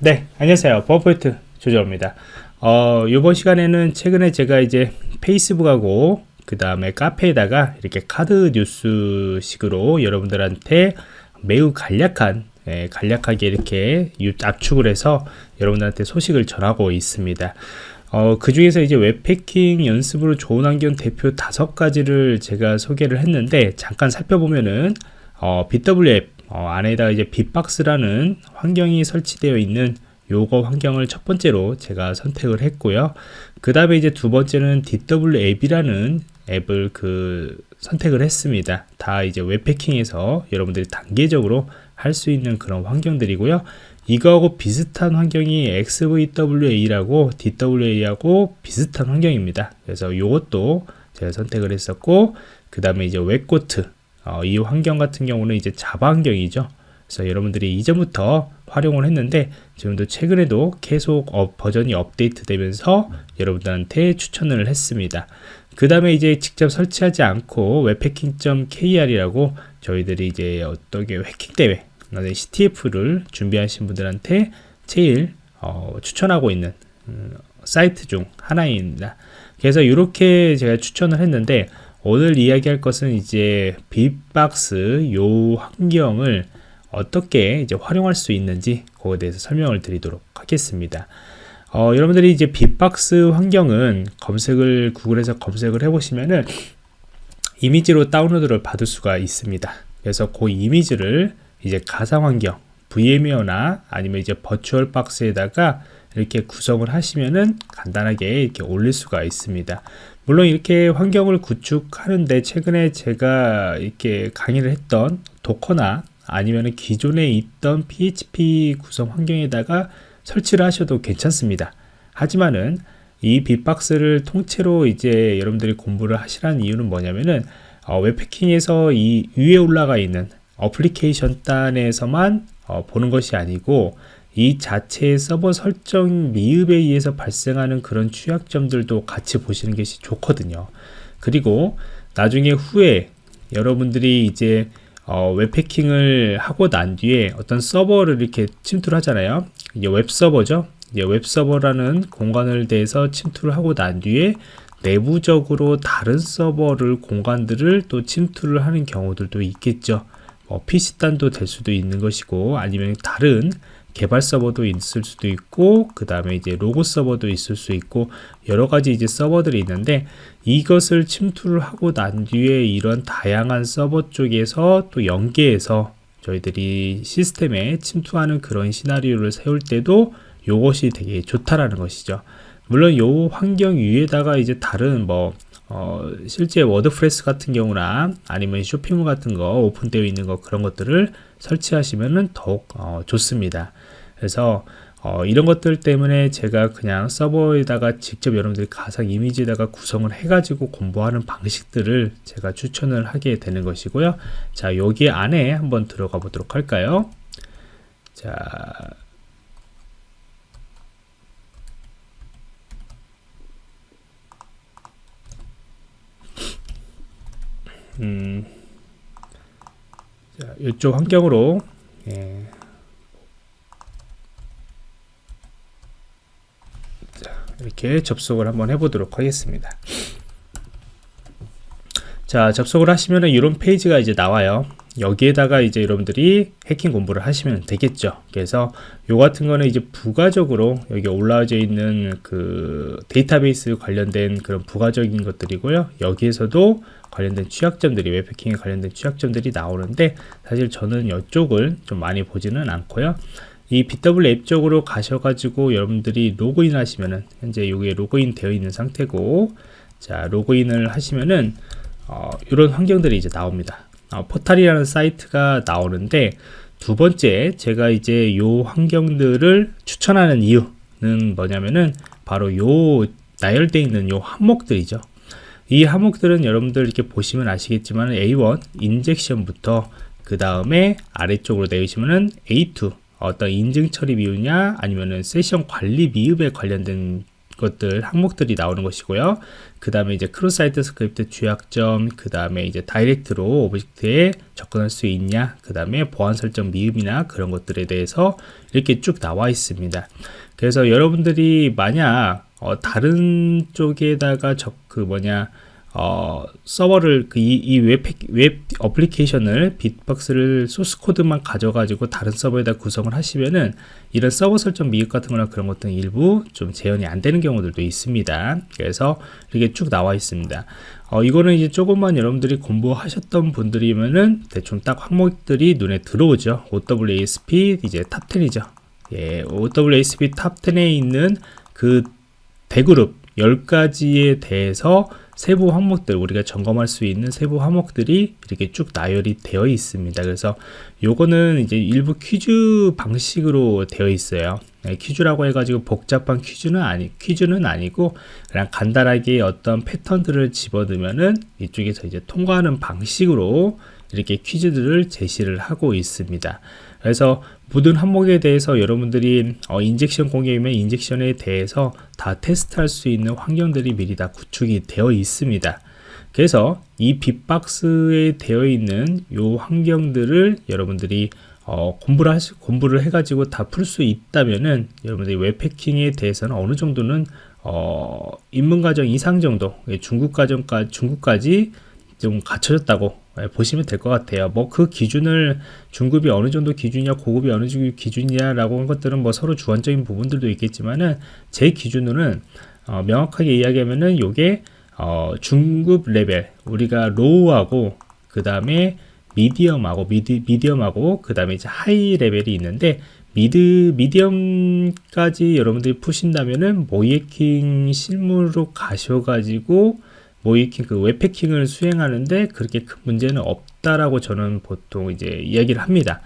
네 안녕하세요. 버포인트 조정입니다. 어 이번 시간에는 최근에 제가 이제 페이스북하고 그 다음에 카페에다가 이렇게 카드 뉴스 식으로 여러분들한테 매우 간략한 예, 간략하게 이렇게 압축을 해서 여러분들한테 소식을 전하고 있습니다. 어, 그 중에서 이제 웹패킹 연습으로 좋은 환경 대표 다섯 가지를 제가 소개를 했는데 잠깐 살펴보면은 어, BW 앱 어, 안에다가 이제 빅박스라는 환경이 설치되어 있는 요거 환경을 첫 번째로 제가 선택을 했고요. 그 다음에 이제 두 번째는 DW 앱이라는 앱을 그 선택을 했습니다. 다 이제 웹패킹에서 여러분들이 단계적으로 할 수 있는 그런 환경들이고요. 이거하고 비슷한 환경이 XVWA라고 DWA하고 비슷한 환경입니다. 그래서 이것도 제가 선택을 했었고 그 다음에 이제 웹코트 어, 이 환경 같은 경우는 이제 자바 환경이죠. 그래서 여러분들이 이전부터 활용을 했는데 지금도 최근에도 계속 어, 버전이 업데이트 되면서 여러분들한테 추천을 했습니다. 그 다음에 이제 직접 설치하지 않고 웹해킹.kr이라고 저희들이 이제 어떤 게 해킹 대회 CTF를 준비하신 분들한테 제일 어, 추천하고 있는 음, 사이트 중 하나입니다. 그래서 이렇게 제가 추천을 했는데 오늘 이야기할 것은 이제 빅박스 요 환경을 어떻게 이제 활용할 수 있는지 그거에 대해서 설명을 드리도록 하겠습니다. 어, 여러분들이 이제 빅박스 환경은 검색을 구글에서 검색을 해보시면은 이미지로 다운로드를 받을 수가 있습니다. 그래서 그 이미지를 이제 가상 환경 VM웨어나 아니면 이제 버추얼 박스에다가 이렇게 구성을 하시면은 간단하게 이렇게 올릴 수가 있습니다. 물론 이렇게 환경을 구축하는데 최근에 제가 이렇게 강의를 했던 도커나 아니면 기존에 있던 PHP 구성 환경에다가 설치를 하셔도 괜찮습니다. 하지만은 이 빅박스를 통째로 이제 여러분들이 공부를 하시라는 이유는 뭐냐면은 어, 웹패킹에서 이 위에 올라가 있는 어플리케이션 단에서만 어, 보는 것이 아니고 이 자체의 서버 설정 미흡에 의해서 발생하는 그런 취약점들도 같이 보시는 것이 좋거든요. 그리고 나중에 후에 여러분들이 이제 어, 웹해킹을 하고 난 뒤에 어떤 서버를 이렇게 침투를 하잖아요. 이제 웹서버죠. 이제 웹서버라는 공간을 대해서 침투를 하고 난 뒤에 내부적으로 다른 서버를 공간들을 또 침투를 하는 경우들도 있겠죠. 뭐 PC단도 될 수도 있는 것이고 아니면 다른 개발 서버도 있을 수도 있고 그 다음에 이제 로고 서버도 있을 수 있고 여러 가지 이제 서버들이 있는데 이것을 침투를 하고 난 뒤에 이런 다양한 서버 쪽에서 또 연계해서 저희들이 시스템에 침투하는 그런 시나리오를 세울 때도 이것이 되게 좋다라는 것이죠. 물론 요 환경 위에다가 이제 다른 뭐 어, 실제 워드프레스 같은 경우나 아니면 쇼핑몰 같은 거 오픈되어 있는 거 그런 것들을 설치하시면 더욱 어, 좋습니다. 그래서 어, 이런 것들 때문에 제가 그냥 서버에다가 직접 여러분들이 가상 이미지에다가 구성을 해가지고 공부하는 방식들을 제가 추천을 하게 되는 것이고요. 자, 여기 안에 한번 들어가 보도록 할까요? 자, 음, 자, 이쪽 환경으로 예. 자, 이렇게 접속을 한번 해보도록 하겠습니다. 자, 접속을 하시면 이런 페이지가 이제 나와요. 여기에다가 이제 여러분들이 해킹 공부를 하시면 되겠죠. 그래서 요 같은 거는 이제 부가적으로 여기 올라와져 있는 그 데이터베이스 관련된 그런 부가적인 것들이고요. 여기에서도 관련된 취약점들이 웹해킹에 관련된 취약점들이 나오는데 사실 저는 이쪽을 좀 많이 보지는 않고요. 이 bWAPP 쪽으로 가셔가지고 여러분들이 로그인 하시면은 현재 여기에 로그인 되어 있는 상태고 자 로그인을 하시면은 어, 이런 환경들이 이제 나옵니다. 어, 포탈이라는 사이트가 나오는데 두 번째 제가 이제 요 환경들을 추천하는 이유는 뭐냐면은 바로 요 나열되어 있는 요 항목들이죠. 이 항목들은 여러분들 이렇게 보시면 아시겠지만 A1 injection부터 그 다음에 아래쪽으로 내리시면은 A2 어떤 인증 처리 미흡냐 아니면은 세션 관리 미흡에 관련된 것들 항목들이 나오는 것이고요. 그 다음에 이제 cross-site script 취약점, 그 다음에 이제 direct로 object에 접근할 수 있냐, 그 다음에 보안 설정 미흡이나 그런 것들에 대해서 이렇게 쭉 나와 있습니다. 그래서 여러분들이 만약 어, 다른 쪽에다가 적, 그 뭐냐, 어, 서버를 그 이, 이 웹, 웹 어플리케이션을 빅박스를 소스 코드만 가져가지고 다른 서버에다 구성을 하시면은 이런 서버 설정 미흡 같은 거나 그런 것들은 일부 좀 재현이 안 되는 경우들도 있습니다. 그래서 이렇게 쭉 나와 있습니다. 어, 이거는 이제 조금만 여러분들이 공부하셨던 분들이면은 대충 딱 항목들이 눈에 들어오죠. OWASP 이제 Top 10이죠. 예, OWASP Top 10에 있는 그 대그룹 10가지에 대해서 세부 항목들 우리가 점검할 수 있는 세부 항목들이 이렇게 쭉 나열이 되어 있습니다. 그래서 요거는 이제 일부 퀴즈 방식으로 되어 있어요. 네, 퀴즈라고 해가지고 복잡한 퀴즈는 아니 퀴즈는 아니고 그냥 간단하게 어떤 패턴들을 집어넣으면은 이쪽에서 이제 통과하는 방식으로 이렇게 퀴즈들을 제시를 하고 있습니다. 그래서 모든 항목에 대해서 여러분들이 어, injection 공격이면 injection에 대해서 다 테스트할 수 있는 환경들이 미리 다 구축이 되어 있습니다. 그래서 이 빅박스에 되어 있는 요 환경들을 여러분들이 어, 공부를 하시, 공부를 해가지고 다 풀 수 있다면은 여러분들이 웹해킹에 대해서는 어느 정도는 어, 입문과정 이상 정도 예, 중급과정까지 중급까지 좀 갖춰졌다고 예, 보시면 될 것 같아요. 뭐 그 기준을 중급이 어느 정도 기준이냐, 고급이 어느 정도 기준이냐 라고 한 것들은 뭐 서로 주관적인 부분들도 있겠지만은 제 기준으로는 어, 명확하게 이야기하면은 요게 어, 중급 레벨 우리가 low하고 그 다음에 medium하고 medi, medium하고 그 다음에 이제 high 레벨이 있는데 mid medium까지 여러분들이 푸신다면은 모의해킹 실무로 가셔가지고 모이킹 그 웹패킹을 수행하는데 그렇게 큰 문제는 없다라고 저는 보통 이제 이야기를 합니다.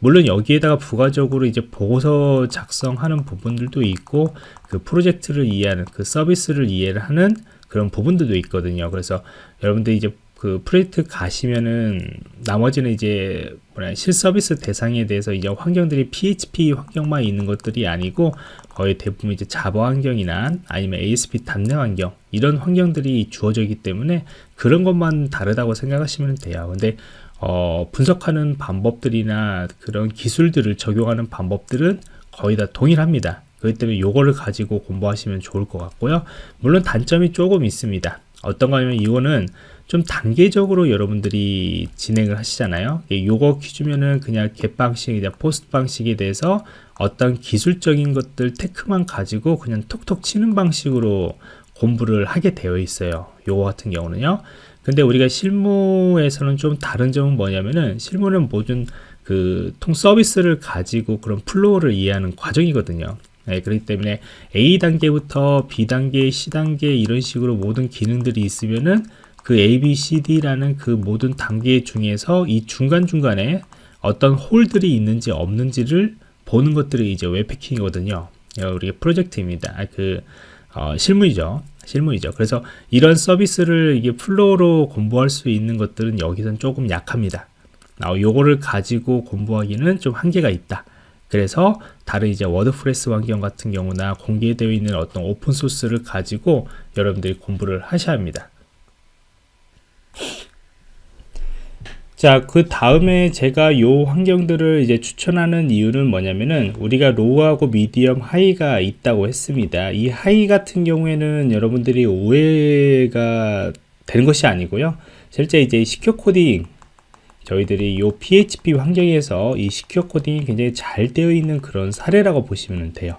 물론 여기에다가 부가적으로 이제 보고서 작성하는 부분들도 있고 그 프로젝트를 이해하는 그 서비스를 이해를 하는 그런 부분들도 있거든요. 그래서 여러분들 이제 그 프로젝트 가시면은 나머지는 이제 뭐냐 실서비스 대상에 대해서 이제 환경들이 PHP 환경만 있는 것들이 아니고 거의 대부분 이제 자바 환경이나 아니면 ASP 단내 환경 이런 환경들이 주어져 있기 때문에 그런 것만 다르다고 생각하시면 돼요. 근데 어, 분석하는 방법들이나 그런 기술들을 적용하는 방법들은 거의 다 동일합니다. 그렇기 때문에 요거를 가지고 공부하시면 좋을 것 같고요. 물론 단점이 조금 있습니다. 어떤가 하면 이거는 좀 단계적으로 여러분들이 진행을 하시잖아요. 요거 퀴즈면은 그냥 GET 방식이나 POST 방식에 대해서 어떤 기술적인 것들 tech만 가지고 그냥 톡톡 치는 방식으로 공부를 하게 되어 있어요. 요거 같은 경우는요. 근데 우리가 실무에서는 좀 다른 점은 뭐냐면은 실무는 모든 그 통 서비스를 가지고 그런 flow를 이해하는 과정이거든요. 네, 그렇기 때문에 A 단계부터 B 단계, C 단계 이런 식으로 모든 기능들이 있으면은 그 A, B, C, D라는 그 모든 단계 중에서 이 중간중간에 어떤 hole들이 있는지 없는지를 보는 것들이 이제 웹해킹이거든요. 우리 프로젝트입니다. 아, 그 어, 실무이죠. 실무이죠. 그래서 이런 서비스를 이게 flow로 공부할 수 있는 것들은 여기선 조금 약합니다. 어, 요거를 가지고 공부하기는 좀 한계가 있다. 그래서 다른 이제 WordPress 환경 같은 경우나 공개되어 있는 어떤 오픈 소스를 가지고 여러분들이 공부를 하셔야 합니다. 자, 그 다음에 제가 요 환경들을 이제 추천하는 이유는 뭐냐면은 우리가 low하고 medium high가 있다고 했습니다. 이 high 같은 경우에는 여러분들이 오해가 되는 것이 아니고요. 실제 이제 secure 코딩 저희들이 요 PHP 환경에서 이 secure 코딩이 굉장히 잘 되어 있는 그런 사례라고 보시면 돼요.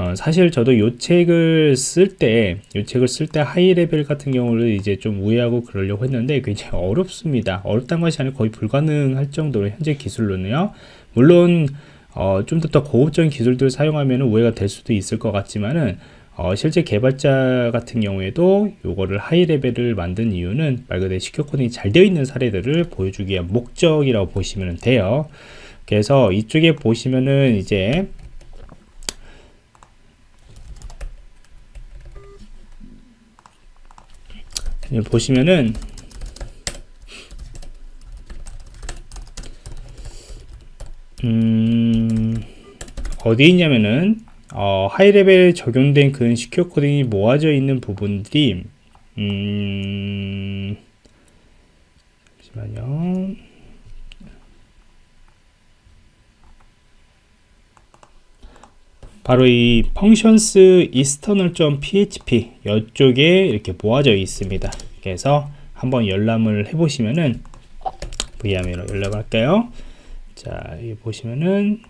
어, 사실 저도 요 책을 쓸 때, 요 책을 쓸 때 high 레벨 같은 경우를 이제 좀 우회하고 그러려고 했는데 굉장히 어렵습니다. 어렵다는 것이 아니라 거의 불가능할 정도로 현재 기술로는요. 물론 어, 좀더더 고급적인 기술들을 사용하면 우회가 될 수도 있을 것 같지만은 어, 실제 개발자 같은 경우에도 요거를 하이 레벨을 만든 이유는 말 그대로 시큐어 코딩이 잘 되어 있는 사례들을 보여주기 위한 목적이라고 보시면 돼요. 그래서 이쪽에 보시면은 이제 보시면은 음, 어디 있냐면은 어, 하이레벨에 적용된 그 시큐어 코딩이 모아져 있는 부분들이 음, 잠시만요. 바로 이 functions external.php 이쪽에 이렇게 모아져 있습니다. 그래서 한번 열람을 해보시면은 VM으로 열람할까요? 자, 여기 보시면은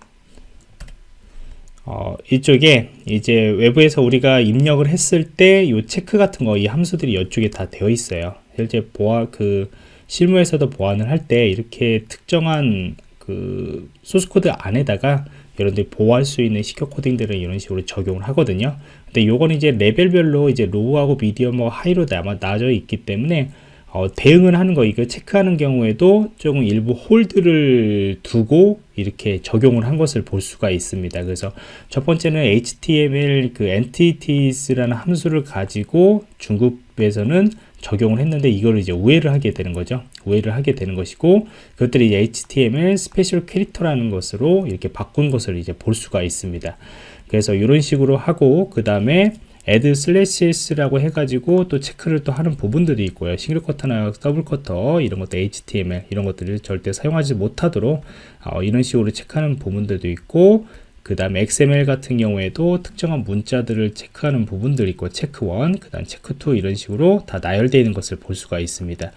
어, 이쪽에 이제 외부에서 우리가 입력을 했을 때 이 체크 같은 거 이 함수들이 이쪽에 다 되어 있어요. 실제 보안 그 실무에서도 보안을 할 때 이렇게 특정한 그 소스 코드 안에다가 여러분들이 보호할 수 있는 secure 코딩들을 이런 식으로 적용을 하거든요. 근데 요건 이제 레벨별로 이제 low하고 medium하고 high로 아마 나눠져 있기 때문에 어, 대응을 하는 거 이거 체크하는 경우에도 조금 일부 hole들을 두고 이렇게 적용을 한 것을 볼 수가 있습니다. 그래서 첫 번째는 HTML 그 entities라는 함수를 가지고 중급에서는 적용을 했는데 이걸 이제 우회를 하게 되는 거죠. 우회를 하게 되는 것이고 그것들이 HTML special character라는 것으로 이렇게 바꾼 것을 이제 볼 수가 있습니다. 그래서 이런 식으로 하고 그 다음에 add slashes,라고 해가지고 또 체크를 또 하는 부분들이 있고요. single quote나 double quote 이런 것도 HTML 이런 것들을 절대 사용하지 못하도록 어, 이런 식으로 체크하는 부분들도 있고 그 다음에 XML 같은 경우에도 특정한 문자들을 체크하는 부분들이 있고 체크1, 그 다음 체크2 이런 식으로 다 나열되어 있는 것을 볼 수가 있습니다.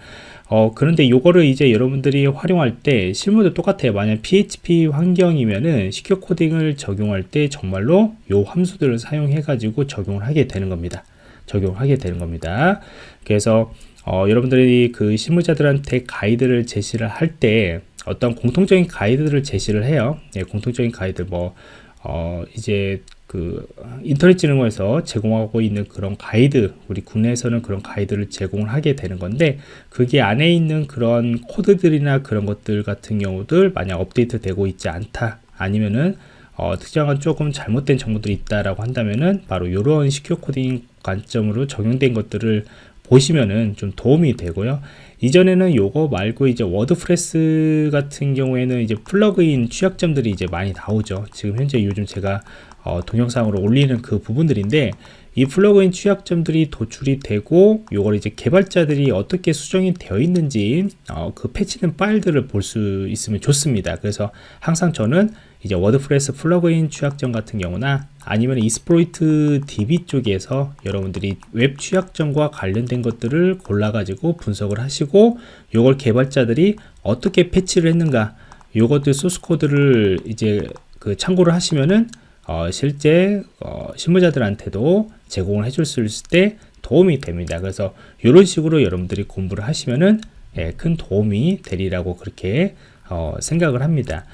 어, 그런데 요거를 이제 여러분들이 활용할 때 실무도 똑같아요. 만약 PHP 환경이면은 secure coding을 적용할 때 정말로 요 함수들을 사용해 가지고 적용을 하게 되는 겁니다. 적용을 하게 되는 겁니다. 그래서 어, 여러분들이 그 실무자들한테 가이드를 제시를 할때 어떤 공통적인 가이드를 제시를 해요. 예, 공통적인 가이드 뭐 어, 이제 그 인터넷 진흥원에서 제공하고 있는 그런 가이드 우리 국내에서는 그런 가이드를 제공을 하게 되는 건데 그게 안에 있는 그런 코드들이나 그런 것들 같은 경우들 만약 업데이트 되고 있지 않다 아니면은 어, 특정한 조금 잘못된 정보들이 있다라고 한다면은 바로 이런 secure coding 관점으로 적용된 것들을 보시면은 좀 도움이 되고요. 이전에는 요거 말고 이제 WordPress 같은 경우에는 이제 plugin 취약점들이 이제 많이 나오죠. 지금 현재 요즘 제가 어, 동영상으로 올리는 그 부분들인데 이 plugin 취약점들이 도출이 되고 요걸 이제 개발자들이 어떻게 수정이 되어 있는지 어, 그 패치된 파일들을 볼 수 있으면 좋습니다. 그래서 항상 저는 이제 WordPress plugin 취약점 같은 경우나 아니면 Exploit DB 쪽에서 여러분들이 웹 취약점과 관련된 것들을 골라 가지고 분석을 하시고 요걸 개발자들이 어떻게 패치를 했는가 요것들 소스 코드를 이제 그 참고를 하시면은 어, 실제 어, 실무자들한테도 제공을 해줄 수 있을 때 도움이 됩니다. 그래서 이런 식으로 여러분들이 공부를 하시면은 예, 큰 도움이 되리라고 그렇게 어, 생각을 합니다.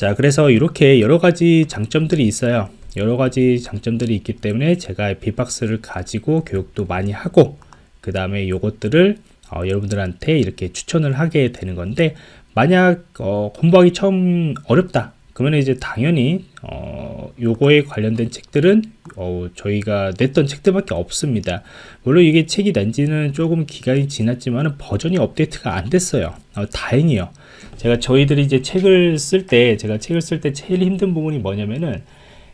자, 그래서 이렇게 여러 가지 장점들이 있어요. 여러 가지 장점들이 있기 때문에 제가 비박스를 가지고 교육도 많이 하고 그 다음에 요것들을 어, 여러분들한테 이렇게 추천을 하게 되는 건데 만약 어, 공부하기 처음 어렵다 그러면 이제 당연히 어, 요거에 관련된 책들은 어, 저희가 냈던 책들밖에 없습니다. 물론 이게 책이 난 지는 조금 기간이 지났지만 버전이 업데이트가 안 됐어요. 어, 다행이요. 제가 저희들이 이제 책을 쓸 때 제가 책을 쓸 때 제일 힘든 부분이 뭐냐면은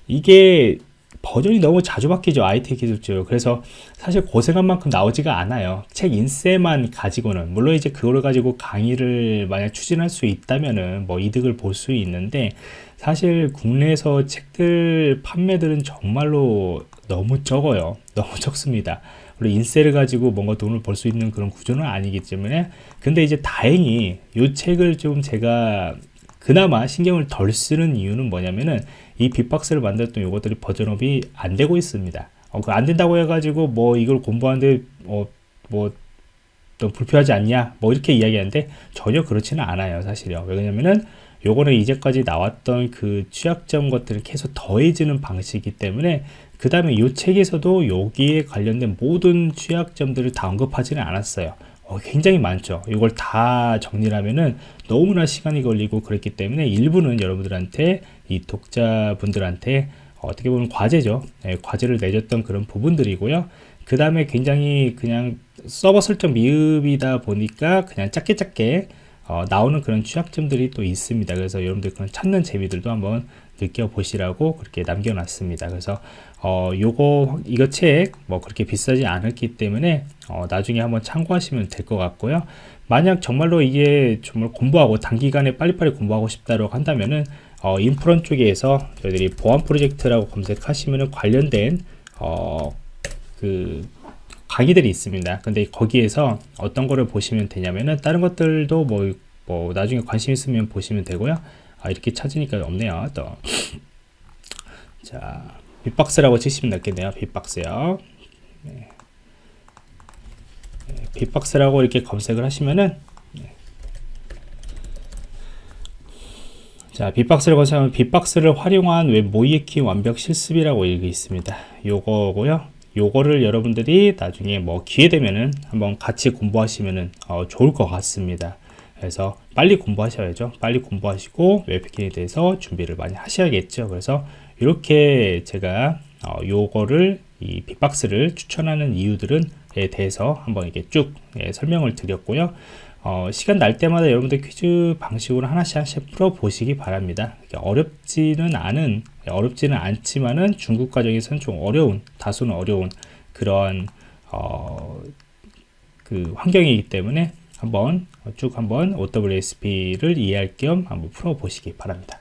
이게 버전이 너무 자주 바뀌죠 IT 기술적으로 그래서 사실 고생한 만큼 나오지가 않아요. 책 인쇄만 가지고는 물론 이제 그걸 가지고 강의를 만약 추진할 수 있다면은 뭐 이득을 볼 수 있는데 사실 국내에서 책들 판매들은 정말로 너무 적어요. 너무 적습니다. 물론 인세를 가지고 뭔가 돈을 벌 수 있는 그런 구조는 아니기 때문에. 근데 이제 다행히 이 책을 좀 제가 그나마 신경을 덜 쓰는 이유는 뭐냐면은 이 비박스를 만들었던 요것들이 version up이 안 되고 있습니다. 어, 그 안 된다고 해가지고 뭐 이걸 공부하는데 어, 뭐또 불편하지 않냐? 뭐 이렇게 이야기하는데 전혀 그렇지는 않아요 사실요. 왜냐면은 요거는 이제까지 나왔던 그 취약점 것들을 계속 더해지는 방식이기 때문에 그 다음에 이 책에서도 여기에 관련된 모든 취약점들을 다 언급하지는 않았어요. 어, 굉장히 많죠. 이걸 다 정리하면은 너무나 시간이 걸리고 그랬기 때문에 일부는 여러분들한테 이 독자분들한테 어떻게 보면 과제죠. 네, 과제를 내줬던 그런 부분들이고요. 그 다음에 굉장히 그냥 서버 설정 미흡이다 보니까 그냥 짧게 짧게 어, 나오는 그런 취약점들이 또 있습니다. 그래서 여러분들 그런 찾는 재미들도 한번 느껴보시라고 그렇게 남겨놨습니다. 그래서 어, 요거 이거 책 뭐 그렇게 비싸지 않았기 때문에 어, 나중에 한번 참고하시면 될 것 같고요. 만약 정말로 이게 정말 공부하고 단기간에 빨리빨리 공부하고 싶다고 한다면은 어, 인프런 쪽에서 저희들이 보안 프로젝트라고 검색하시면은 관련된 어, 그 강의들이 있습니다. 근데 거기에서 어떤 거를 보시면 되냐면은 다른 것들도 뭐, 뭐 나중에 관심 있으면 보시면 되고요. 아, 이렇게 찾으니까 없네요. 또. 자, 비박스라고 치시면 낫겠네요. 비박스요. 네. 네, 비박스라고 이렇게 검색을 하시면은 네. 자, 비박스를 검색하면 비박스를 활용한 웹 모의해킹 완벽 실습이라고 이렇게 있습니다. 요거고요. 요거를 여러분들이 나중에 뭐 기회 되면은 한번 같이 공부하시면은 어, 좋을 것 같습니다. 그래서 빨리 공부하셔야죠. 빨리 공부하시고 웹패킹에 대해서 준비를 많이 하셔야겠죠. 그래서 이렇게 제가 어, 요거를 이 빅박스를 추천하는 이유들은 에 대해서 한번 이렇게 쭉 예, 설명을 드렸고요. 어, 시간 날 때마다 여러분들 퀴즈 방식으로 하나씩 하나씩 풀어 보시기 바랍니다. 어렵지는 않은 어렵지는 않지만은 중국 과정에서는 좀 어려운 다소는 어려운 그런 어, 그 환경이기 때문에 한번 쭉 한번 OWSP를 이해할 겸 한번 풀어 보시기 바랍니다.